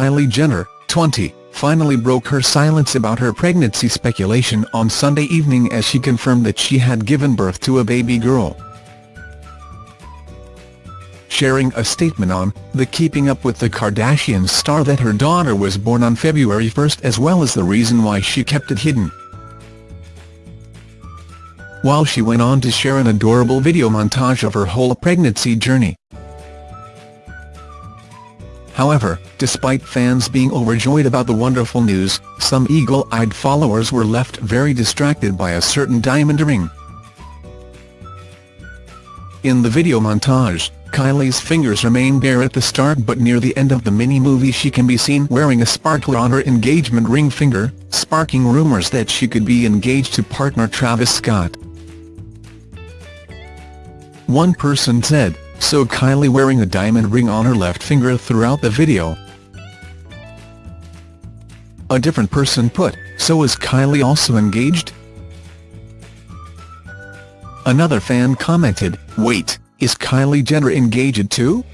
Kylie Jenner, 20, finally broke her silence about her pregnancy speculation on Sunday evening as she confirmed that she had given birth to a baby girl. Sharing a statement on the Keeping Up with the Kardashians star that her daughter was born on February 1 as well as the reason why she kept it hidden. While she went on to share an adorable video montage of her whole pregnancy journey. However, despite fans being overjoyed about the wonderful news, some eagle-eyed followers were left very distracted by a certain diamond ring. In the video montage, Kylie's fingers remain bare at the start but near the end of the mini-movie she can be seen wearing a sparkler on her engagement ring finger, sparking rumours that she could be engaged to partner Travis Scott. One person said, so Kylie wearing a diamond ring on her left finger throughout the video. A different person put, so is Kylie also engaged? Another fan commented, wait, is Kylie Jenner engaged too?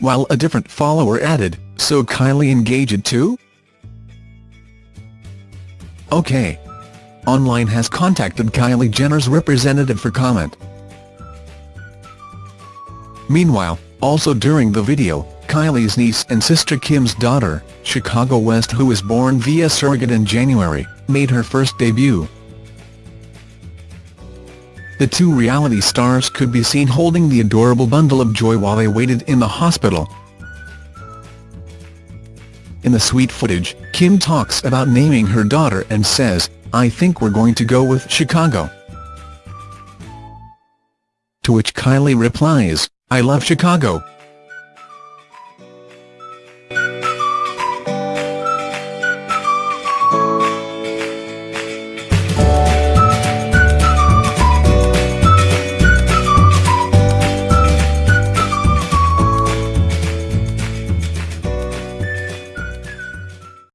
While a different follower added, so Kylie engaged too? Okay. Online has contacted Kylie Jenner's representative for comment. Meanwhile, also during the video, Kylie's niece and sister Kim's daughter, Chicago West who was born via surrogate in January, made her first debut. The two reality stars could be seen holding the adorable bundle of joy while they waited in the hospital. In the sweet footage, Kim talks about naming her daughter and says, I think we're going to go with Chicago. To which Kylie replies, I love Chicago,